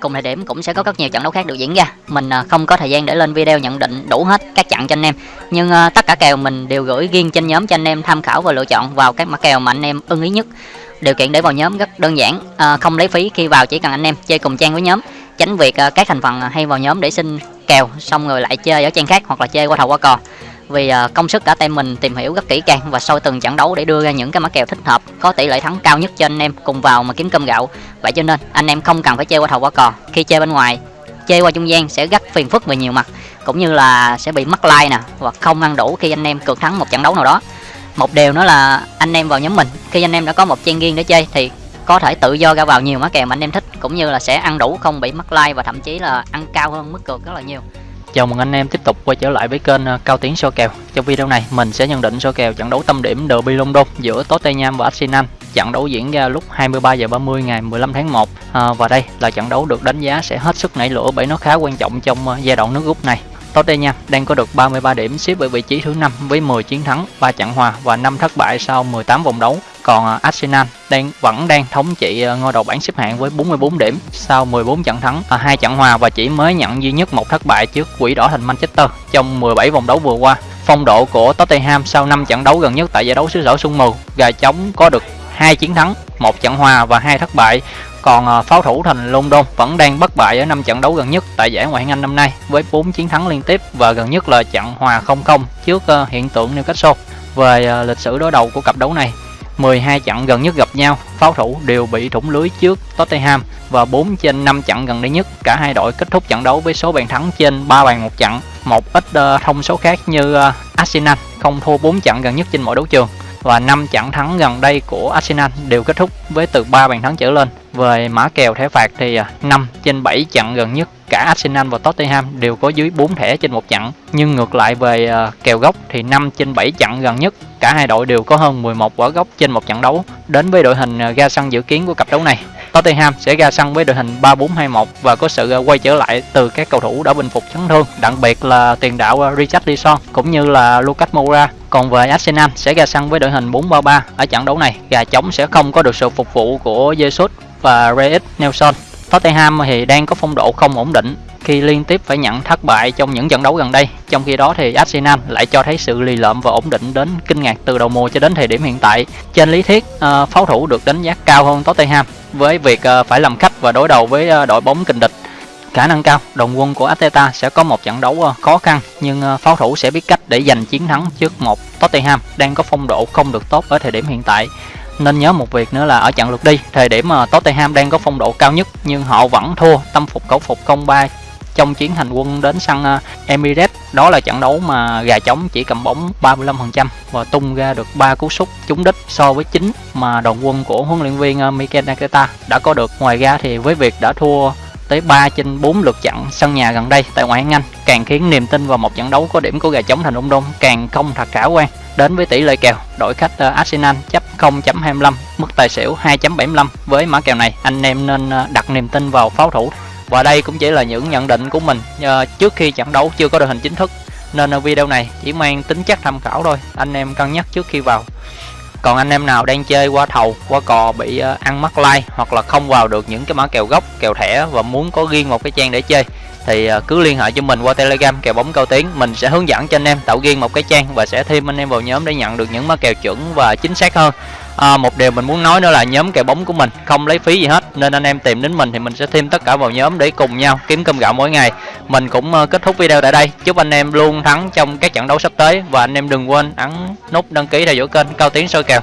cùng thời điểm cũng sẽ có rất nhiều trận đấu khác được diễn ra. Mình à, không có thời gian để lên video nhận định đủ hết các trận cho anh em. Nhưng à, tất cả kèo mình đều gửi riêng trên nhóm cho anh em tham khảo và lựa chọn vào các mã kèo mà anh em ưng ý nhất. Điều kiện để vào nhóm rất đơn giản à, không lấy phí khi vào chỉ cần anh em chơi cùng trang với nhóm. Tránh việc à, các thành phần hay vào nhóm để xin kèo xong rồi lại chơi ở trang khác hoặc là chơi qua thầu qua cò vì ờ, công sức cả team mình tìm hiểu rất kỹ càng và soi từng trận đấu để đưa ra những cái mã kèo thích hợp, có tỷ lệ thắng cao nhất cho anh em cùng vào mà kiếm cơm gạo. Vậy cho nên, anh em không cần phải chơi qua thầu qua cò. Khi chơi bên ngoài, chơi qua trung gian sẽ rất phiền phức về nhiều mặt, cũng như là sẽ bị mất like nè, hoặc không ăn đủ khi anh em cược thắng một trận đấu nào đó. Một điều nữa là anh em vào nhóm mình, khi anh em đã có một trang riêng để chơi thì có thể tự do ra vào nhiều mã kèo mà anh em thích, cũng như là sẽ ăn đủ không bị mất like và thậm chí là ăn cao hơn mức cược rất là nhiều. Chào mừng anh em tiếp tục quay trở lại với kênh ờ, Cao Tiến So kèo. Trong video này mình sẽ nhận định so kèo trận đấu tâm điểm Derby London giữa Tottenham và Arsenal. Trận đấu diễn ra lúc 23 giờ 30 ngày 15 tháng 1 à, ờ, và đây là trận đấu được đánh giá sẽ hết sức nảy lửa bởi nó khá quan trọng trong ờ, giai đoạn nước rút này. Tottenham đang có được 33 điểm xếp ở vị trí thứ 5 với 10 chiến thắng, 3 trận hòa và 5 thất bại sau 18 vòng đấu. Còn à, Arsenal đang vẫn đang thống trị à, ngôi đầu bảng xếp hạng với 44 điểm sau 14 trận thắng, à, hai trận hòa và chỉ mới nhận duy nhất một thất bại trước Quỷ đỏ thành Manchester trong 17 vòng đấu vừa qua. Phong độ của Tottenham sau 5 trận đấu gần nhất tại giải đấu xứ sở sương mù, gà trống có được hai chiến thắng, một trận hòa và hai thất bại còn pháo thủ thành London vẫn đang bất bại ở 5 trận đấu gần nhất tại giải Ngoại hạng Anh năm nay với 4 chiến thắng liên tiếp và gần nhất là trận hòa 0-0 trước hiện tượng Newcastle. Về lịch sử đối đầu của cặp đấu này, 12 trận gần nhất gặp nhau, pháo thủ đều bị thủng lưới trước Tottenham và 4 trên 5 trận gần đây nhất, cả hai đội kết thúc trận đấu với số bàn thắng trên 3 bàn một trận. Một ít uh, thông số khác như uh, Arsenal không thua 4 trận gần nhất trên mọi đấu trường và 5 trận thắng gần đây của Arsenal đều kết thúc với từ 3 bàn thắng trở lên. Về mã kèo thẻ phạt thì ờ, 5 trên 7 trận gần nhất cả Arsenal và Tottenham đều có dưới 4 thẻ trên một trận. Nhưng ngược lại về ờ, kèo gốc thì 5 trên 7 trận gần nhất cả hai đội đều có hơn 11 quả gốc trên một trận đấu. Đến với đội hình à, ra sân dự kiến của cặp đấu này, Tottenham sẽ ra sân với đội hình 3-4-2-1 và có sự ờ, quay trở lại từ các cầu thủ đã bình phục chấn thương, đặc biệt là tiền đạo Richarlison cũng như là Lucas Moura. Còn về Arsenal sẽ ra sân với đội hình 4-3-3 ở trận đấu này, gà trống sẽ không có được sự phục vụ của Jesus và Reis Nelson. Tottenham thì đang có phong độ không ổn định khi liên tiếp phải nhận thất bại trong những trận đấu gần đây. Trong khi đó thì Arsenal lại cho thấy sự lì lợm và ổn định đến kinh ngạc từ đầu mùa cho đến thời điểm hiện tại. Trên lý thuyết, ờ, pháo thủ được đánh giá cao hơn Tottenham với việc ờ, phải làm khách và đối đầu với ờ, đội bóng kình địch. Khả năng cao, đồng quân của Arteta sẽ có một trận đấu khó khăn nhưng pháo thủ sẽ biết cách để giành chiến thắng trước một Tottenham đang có phong độ không được tốt ở thời điểm hiện tại nên nhớ một việc nữa là ở trận lượt đi, thời điểm mà Tottenham đang có phong độ cao nhất, nhưng họ vẫn thua, tâm phục khẩu phục công ba trong chuyến hành quân đến sân à, Emirates. Đó là trận đấu mà gà trống chỉ cầm bóng 35% và tung ra được 3 cú sút trúng đích so với 9 mà đoàn quân của huấn luyện viên à, Mikel Arteta đã có được. Ngoài ra thì với việc đã thua tới 3 trên 4 lượt trận sân nhà gần đây tại ngoại hạng Anh. Càng khiến niềm tin vào một trận đấu có điểm của gà trống thành London càng không thật khả quan. Đến với tỷ lệ kèo, đội khách ờ, Arsenal chấp 0.25 mức tài xỉu 2.75 với mã kèo này, anh em nên ờ, đặt niềm tin vào pháo thủ. Và đây cũng chỉ là những nhận định của mình ờ, trước khi trận đấu chưa có đội hình chính thức. Nên video này chỉ mang tính chất tham khảo thôi, anh em cân nhắc trước khi vào còn anh em nào đang chơi qua thầu, qua cò bị ờ, ăn mắc like hoặc là không vào được những cái mã kèo gốc, kèo thẻ và muốn có riêng một cái trang để chơi thì à, cứ liên hệ cho mình qua telegram kèo bóng cao tiến mình sẽ hướng dẫn cho anh em tạo riêng một cái trang và sẽ thêm anh em vào nhóm để nhận được những mã kèo chuẩn và chính xác hơn. À, một điều mình muốn nói nữa là nhóm kèo bóng của mình không lấy phí gì hết nên anh em tìm đến mình thì mình sẽ thêm tất cả vào nhóm để cùng nhau kiếm cơm gạo mỗi ngày. Mình cũng à, kết thúc video tại đây. Chúc anh em luôn thắng trong các trận đấu sắp tới và anh em đừng quên ấn nút đăng ký theo dõi kênh cao tiến soi kèo.